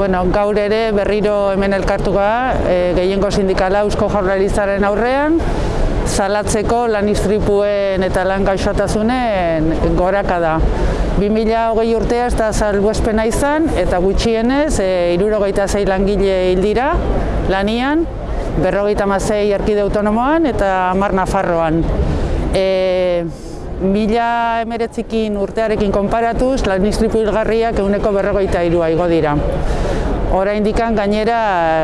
Bueno, gaur ere berriro hemen elkartuga, e, gehiengo sindikala Eusko Jaurlaritzaren aurrean, salatzeko lan istripuen eta lan gaixotasunen goraka da. 2008 urtea ez da salbuespena izan eta gutxienez e, irurogeita zei langile hildira lanian, berrogeita mazei erkide autonomoan eta mar Nafarroan. E, mila emeretzikin urtearekin konparatuz, lan istripu hilgarriak eguneko berrogeita irua igo dira. Hora indikan gainera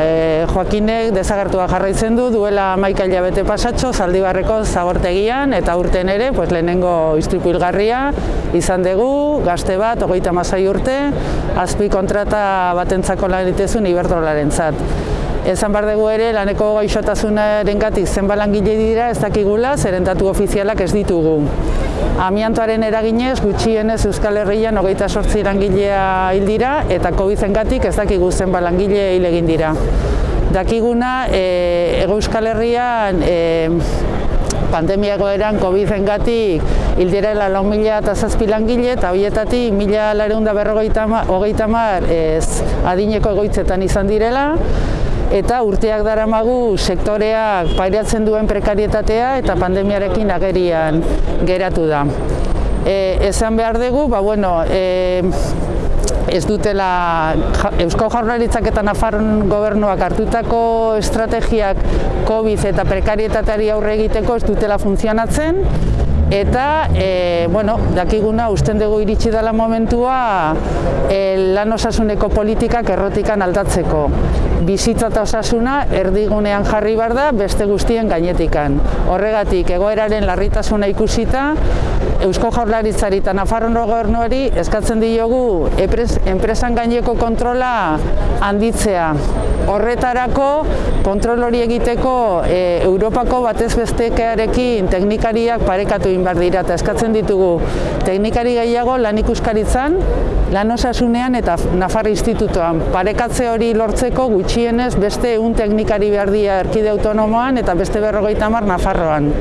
e, Joakinek desagertua jarraitzen du duela maika hilabete pasatxo zaldibarreko zabortegian eta urten ere pues, lehenengo istripu hilgarria izan dugu, gazte bat, hogeita masai urte, azpi kontrata batentzako lan itezun ibertrolaren zat. Ezan bar dugu ere, laneko gaixotasunaren gatik zenba langile dira ez dakigula, zerentatu ofizialak ez ditugu. Amiantoaren eraginez, gutxienez Euskal Herrian hogeita sortzi langilea hil dira, eta COVID-en gatik ez dakigu zenba langile hil egin dira. Dakiguna, e, Ego Euskal Herrian e, pandemiako eran COVID-en gatik hil direla lau mila eta zazpi langile, eta horietatik mila lareunda berrogeita mar adineko egoitzetan izan direla, eta urteak daramagu sektoreak pairatzen duen prekarietatea eta pandemiarekin agerian geratu da. E, esan behar dugu, ba, bueno, e, ez dutela Eusko Jaurlaritzak eta Nafarron gobernuak hartutako estrategiak COVID eta prekarietateari aurre egiteko ez dutela funtzionatzen, eta e, bueno, dakiguna usten dugu iritsi dela momentua e, lan osasuneko politikak errotikan aldatzeko. Bizitza eta osasuna erdigunean jarri bar da beste guztien gainetikan. Horregatik egoeraren larritasuna ikusita Eusko Jaurlaritzari eta Nafarroan gobernuari eskatzen diogu enpresan gaineko kontrola handitzea. Horretarako kontrol hori egiteko e, Europako batez bestekearekin teknikariak parekatu egin behar dira eta eskatzen ditugu teknikari gehiago lan ikuskaritzan, lan osasunean eta Nafar Institutoan. Parekatze hori lortzeko gutxienez beste egun teknikari behar dira erkide autonomoan eta beste berrogeita mar Nafarroan.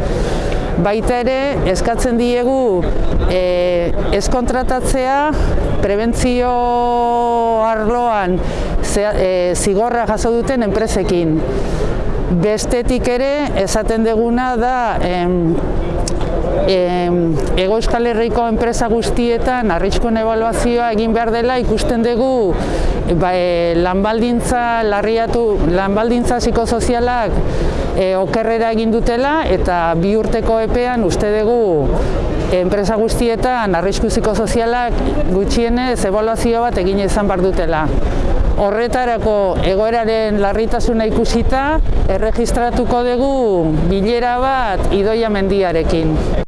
Baita ere, eskatzen diegu e, ez kontratatzea prebentzio arloan e, zigorra jaso duten enpresekin. Bestetik ere, esaten deguna da em, Ego Euskal Herriko enpresa guztietan arriskuen evaluazioa egin behar dela ikusten dugu ba, e, lanbaldintza larriatu, lanbaldintza psikosozialak e, okerrera egin dutela eta bi urteko epean uste dugu enpresa guztietan arrisku psikosozialak gutxienez evaluazio bat egin izan behar dutela. Horretarako egoeraren larritasuna ikusita, erregistratuko dugu bilera bat idoia mendiarekin.